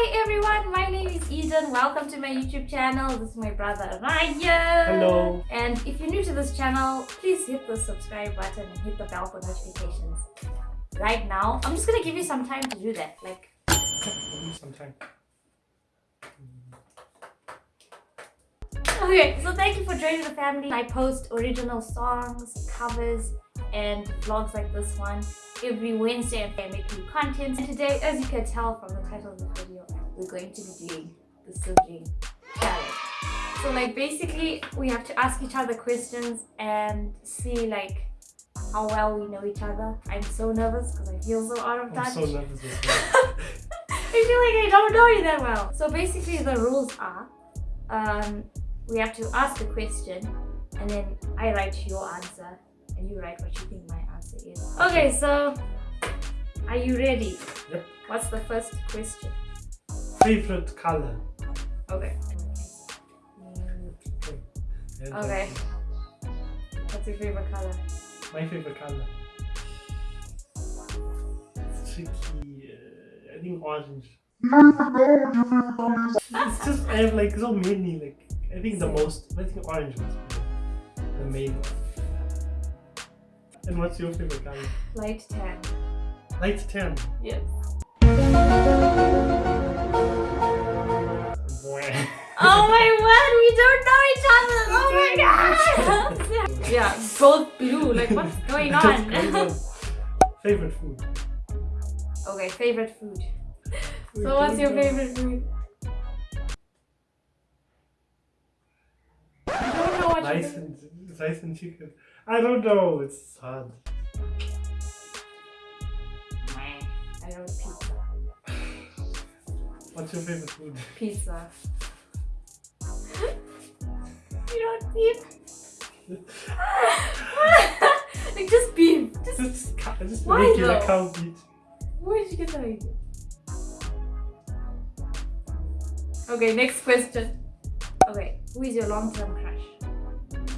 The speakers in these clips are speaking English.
Hi everyone, my name is Eden. Welcome to my YouTube channel. This is my brother Ryan. Hello. And if you're new to this channel, please hit the subscribe button and hit the bell for notifications. Right now, I'm just gonna give you some time to do that. Like, give me some time. okay, so thank you for joining the family. I post original songs, covers, and vlogs like this one every Wednesday and I make new content. And today, as you can tell from the title of the video, we're going to be doing the Sibling Challenge. So like basically, we have to ask each other questions and see like how well we know each other. I'm so nervous because I feel so out of touch. I'm so nervous as well. I feel like I don't know you that well. So basically the rules are, um, we have to ask a question and then I write your answer and you write what you think my answer is. Okay, so are you ready? Yep. What's the first question? Favorite color? Okay. Yeah, Okay. What's your favorite color? My favorite color. It's tricky. Uh, I think orange. it's just I have like so many. Like I think the most. I think orange was the main one. And what's your favorite color? Light tan. Light tan. Yes. Yeah, both blue. Like, what's going on? favorite food. okay, favorite food. So, what's your favorite food? I don't know what Rice and rice and chicken. I don't know. It's hard. I don't pizza. What's your favorite food? Pizza. you don't beef. Just, just Why regular though? cow meat. where did you get that idea? Okay, next question. Okay, who is your long-term crush?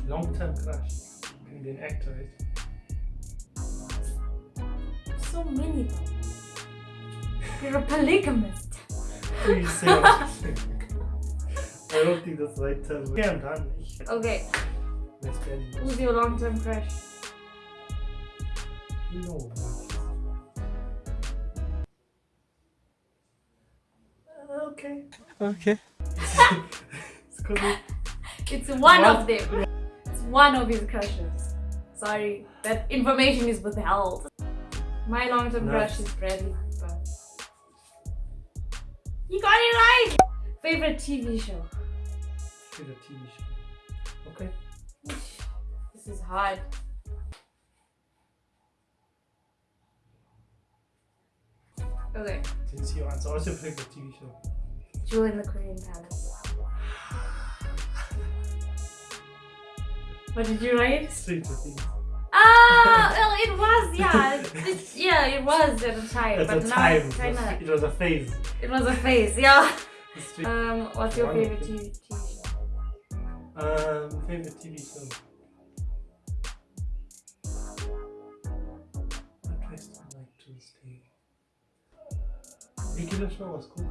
Long-term crush. Indian actor, right? So many though. You're a polygamist. Please say what you think. I don't think that's the right term. Okay, I'm done. Okay, Let's get it. who's your long-term crush? No. Okay. Okay. it's gonna It's one What? of them. It's one of his crushes. Sorry, that information is withheld. My long-term No. crush is Bradley Cooper. You got it right! Favorite TV show? be the TV show. Okay. This is hard. Okay, Didn't see your answer. What's your favorite TV show? Jewel in the Korean Palace. What did you write? Stranger Things. Ah, well, it was, yeah. It, yeah, it was at the time, At but the now time, it's kind was, of. it was a phase. It was a phase, yeah. Um, what's your favorite. TV, TV show? Um, favorite TV show. Regular show was cool.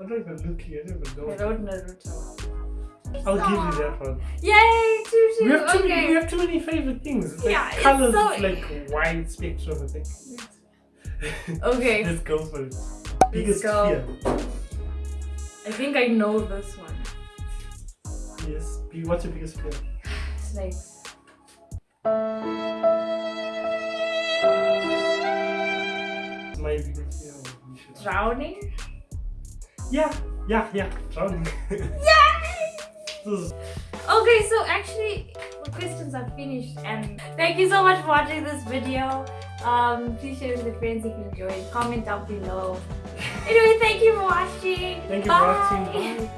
I'm not even looking, I don't even I know. wrote Naruto. I'll give you that one. Yay, two We have, too many, we have too many favorite things. It's like Yeah, it's colors, so- like wide spectrum, I think. Okay, Let's go for it. Biggest go. fear. I think I know this one. Yes. What's your biggest fear? Snakes. My biggest fear. should- Drowning? Yeah, yeah, yeah. Drowning. Yay! Okay, so actually, the questions are finished, and thank you so much for watching this video. Um, please share with your friends if you enjoyed. Comment down below. Anyway, thank you for watching. Thank you Bye. for watching. Bye.